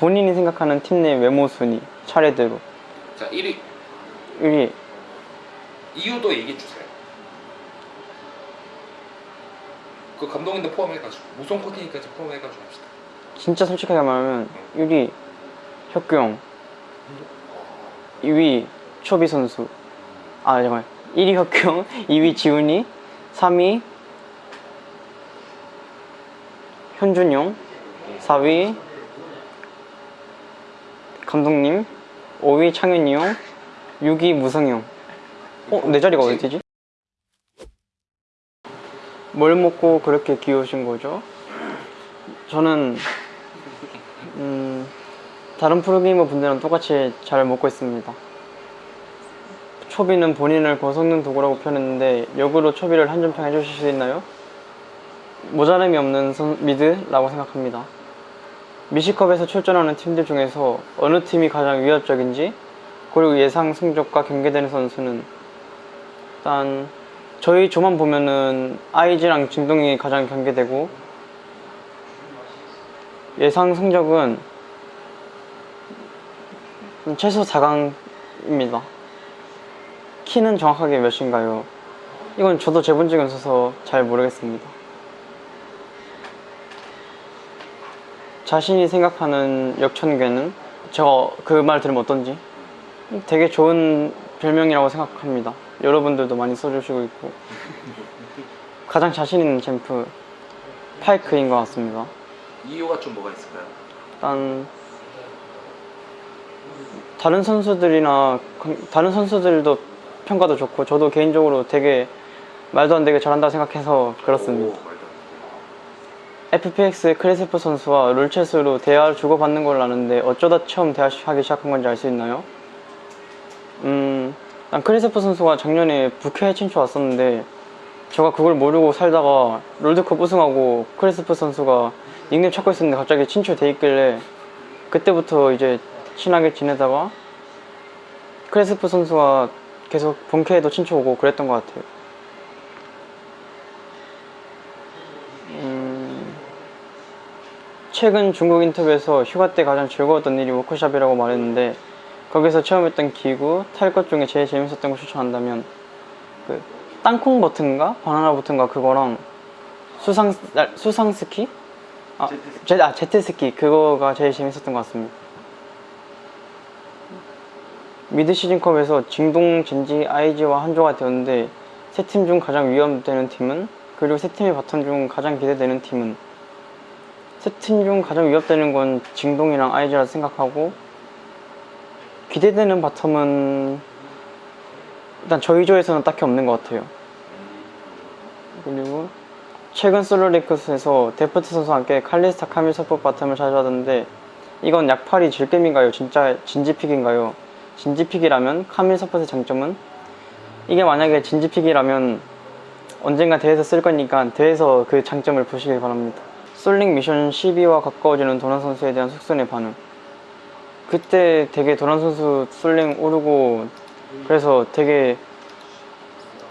본인이 생각하는 팀 내 외모 순위 차례대로. 자 1위. 1위. 이유도 얘기해 주세요. 그 감독님도 포함해가지고 무성 코팅까지 포함해가지고 합시다. 진짜 솔직하게 말하면 1위 혁규형 2위 초비 선수. 아 잠깐만 1위 혁규 형 2위 지훈이 3위 현준형 4위 감독님 5위 창현이 형 6위 무성이 형 어? 내 자리가 어디지? 뭘 먹고 그렇게 귀여우신 거죠? 저는 음, 다른 프로게이머 분들이랑 똑같이 잘 먹고 있습니다. 초비는 본인을 거성는 도구라고 표현했는데 역으로 초비를 한 점 평 해주실 수 있나요? 모자람이 없는 선- 미드라고 생각합니다. 미시컵에서 출전하는 팀들 중에서 어느 팀이 가장 위협적인지 그리고 예상 성적과 경계되는 선수는 일단 저희 조만 보면은 아이즈랑 진동이 가장 경계되고 예상 성적은 최소 4강입니다. 키는 정확하게 몇인가요? 이건 저도 재본 적이 없어서 잘 모르겠습니다. 자신이 생각하는 역천괴는 제가 그 말 들으면 어떤지 되게 좋은 별명이라고 생각합니다. 여러분들도 많이 써주시고 있고 가장 자신 있는 챔프 파이크인 것 같습니다. 이유가 좀 뭐가 있을까요? 일단 다른 선수들이나 다른 선수들도 평가도 좋고 저도 개인적으로 되게 말도 안 되게 잘한다고 생각해서 그렇습니다. 오. FPX 크리스프 선수와 롤chat으로 대화를 주고받는 걸 아는데 어쩌다 처음 대화하기 시작한 건지 알 수 있나요? 음, 난 크리스프 선수가 작년에 부캐 친추 왔었는데 제가 그걸 모르고 살다가 롤드컵 우승하고 크리스프 선수가 닉네임 찾고 있었는데 갑자기 친추돼 있길래 그때부터 이제 친하게 지내다가 크리스프 선수가 계속 본캐에도 친추 오고 그랬던 것 같아요. 최근 중국 인터뷰에서 휴가 때 가장 즐거웠던 일이 워크숍이라고 말했는데 거기서 체험했던 기구, 탈 것 중에 제일 재밌었던 거 추천한다면 그 땅콩 버튼가 바나나 버튼가 그거랑 수상 아, 수상 스키? 아, 제, 아 제트 스키 그거가 제일 재밌었던 것 같습니다. 미드 시즌컵에서 징동, 젠지, 아이지와 한조가 되었는데 세 팀 중 가장 위협되는 팀은 그리고 세 팀의 바텀 중 가장 기대되는 팀은 세팀중 가장 위협되는 건 징동이랑 아이지라 생각하고 기대되는 바텀은 일단 저희 조에서는 딱히 없는 것 같아요. 그리고 최근 솔로리크스에서 데프트 선수와 함께 칼리스타 카밀 서포트 바텀을 자주 하던데 이건 약팔이 질겜인가요? 진짜 진지픽인가요? 진지픽이라면 카밀 서포트의 장점은 이게 만약에 진지픽이라면 언젠가 대회에서 쓸 거니까 대회에서 그 장점을 보시길 바랍니다. 솔링 미션 12와 가까워지는 도난 선수에 대한 숙선의 반응. 그때 되게 도난 선수 솔링 오르고 그래서 되게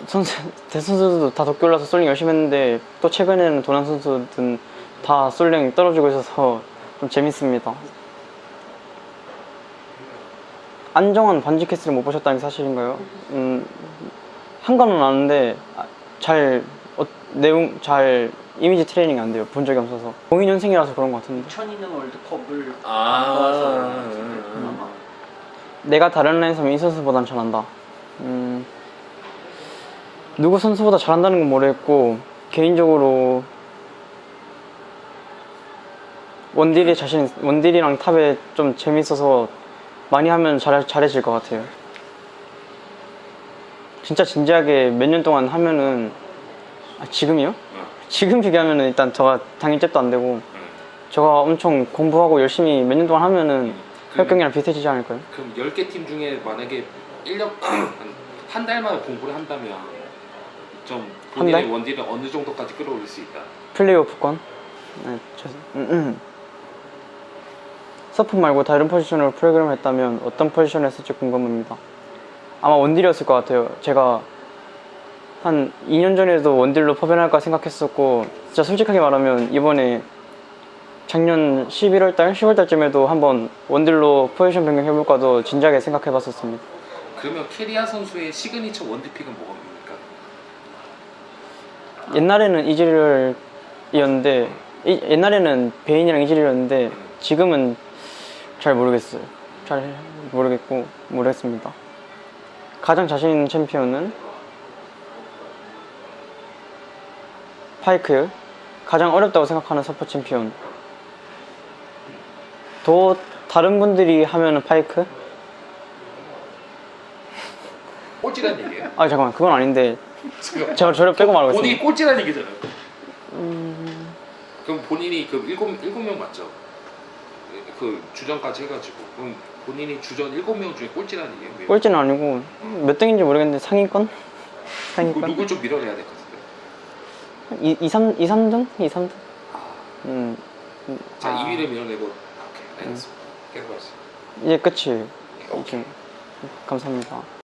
선수 대선 수들도 다 덕기 올라서 솔링 열심히 했는데 또 최근에는 도난 선수들은 다 솔링 떨어지고 있어서 좀 재밌습니다. 안정환 반지 캐스를 못 보셨다는 게 사실인가요? 음, 한 거는 아는데 아, 잘 어, 내용 잘 이미지 트레이닝이 안 돼요. 본 적이 없어서 02년생이라서 그런 것 같은데 2002년 월드컵을 아, 음, 음. 아마 내가 다른 라인에서는 이 선수보단 잘한다. 음, 누구 선수보다 잘한다는 건 모르겠고 개인적으로 원딜이 자신 원딜이랑 탑에 좀 재밌어서 많이 하면 잘 잘해질 것 같아요. 진짜 진지하게 몇 년 동안 하면은 아, 지금이요? 응. 지금 비교하면은 일단 저가 당일 잽도 안 되고 응. 저가 엄청 공부하고 열심히 몇 년 동안 하면은 그- 혁경이랑 비슷해지지 않을까요? 그럼 10개 팀 중에 만약에 1년 한 달 만에 공부를 한다면 좀한 본인의 달? 원딜을 어느 정도까지 끌어올릴 수 있다. 플레이오프권? 네, 죄송. 음, 음. 서프 말고 다른 포지션으로 프로그램을 했다면 어떤 포지션을 했을지 궁금합니다. 아마 원딜이었을 것 같아요. 제가 한 2년 전에도 원딜로 퍼변할까 생각했었고 진짜 솔직하게 말하면 이번에 작년 11월달, 10월달쯤에도 한번 원딜로 포지션 변경 해볼까도 진작에 생각해봤었습니다. 그러면 캐리아 선수의 시그니처 원딜pick은 뭐가 뭡니까? 옛날에는 이즈리얼이었는데 이- 옛날에는 베인이랑 이즈리얼이었는데 지금은 잘 모르겠어요. 잘 모르겠고 모르겠습니다. 가장 자신 있는 챔피언은 파이크. 가장 어렵다고 생각하는 서포 챔피언. 또 다른 분들이 하면은 파이크? 꼴찌란 얘기예요? 아 잠깐만 그건 아닌데 제가 저를 빼고 말하고 본인이 있습니다. 꼴찌란 얘기잖아요. 음, 그럼 본인이 그 일곱 일곱 명 맞죠? 그 주전까지 해가지고 그럼 본인이 주전 일곱 명 중에 꼴찌라는 얘기예요? 꼴찌는 아니고 몇 등인지 모르겠는데 상위권? 그 상위권? 누굴 좀 밀어내야 될것 같은데. 2, 2, 3, 2, 3등? 2, 3등? 아, 음, 자 아. 2위를 밀어내고 오케이 알겠습니다. 계속 하세요. 이제 끝이에요. 오케이. 이제 감사합니다.